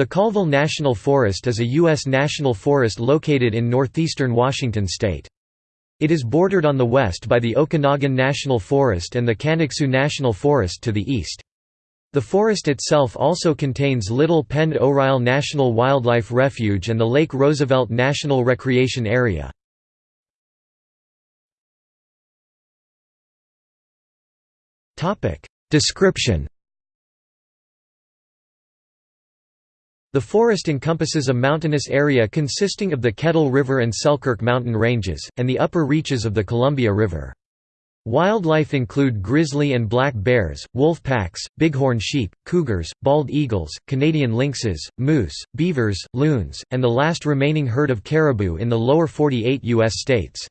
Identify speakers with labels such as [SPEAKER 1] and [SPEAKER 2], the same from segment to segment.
[SPEAKER 1] The Colville National Forest is a U.S. national forest located in northeastern Washington state. It is bordered on the west by the Okanogan National Forest and the Kaniksu National Forest to the east. The forest itself also contains Little Pend Oreille National Wildlife Refuge and the Lake Roosevelt National Recreation Area. Description The forest encompasses a mountainous area consisting of the Kettle River and Selkirk mountain ranges, and the upper reaches of the Columbia River. Wildlife include grizzly and black bears, wolf packs, bighorn sheep, cougars, bald eagles, Canadian lynxes, moose, beavers, loons, and the last remaining herd of caribou in the lower 48 U.S. states.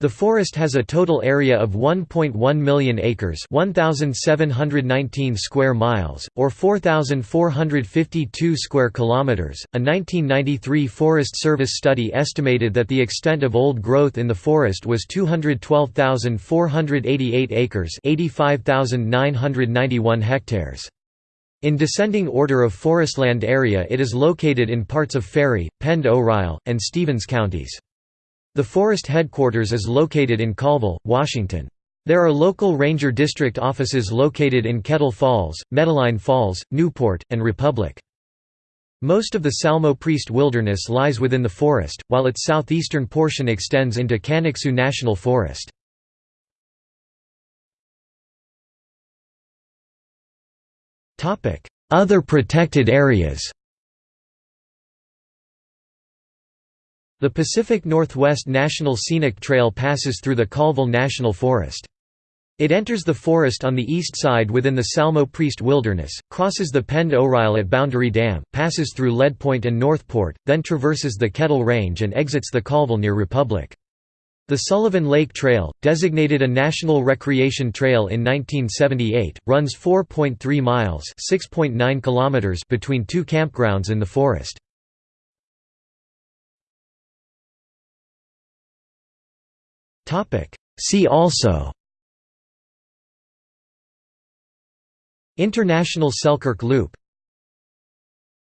[SPEAKER 1] The forest has a total area of 1.1 million acres 1,719 square miles, or 4,452 square kilometers. A 1993 Forest Service study estimated that the extent of old growth in the forest was 212,488 acres 85,991 hectares. In descending order of forestland area it is located in parts of Ferry, Pend Oreille, and Stevens counties. The forest headquarters is located in Colville, Washington. There are local ranger district offices located in Kettle Falls, Metaline Falls, Newport, and Republic. Most of the Salmo Priest Wilderness lies within the forest, while its southeastern portion extends into Kaniksu National Forest. Other protected areas The Pacific Northwest National Scenic Trail passes through the Colville National Forest. It enters the forest on the east side within the Salmo Priest Wilderness, crosses the Pend Oreille at Boundary Dam, passes through Lead Point and Northport, then traverses the Kettle Range and exits the Colville near Republic. The Sullivan Lake Trail, designated a National Recreation Trail in 1978, runs 4.3 miles kilometers between two campgrounds in the forest. See also. International Selkirk Loop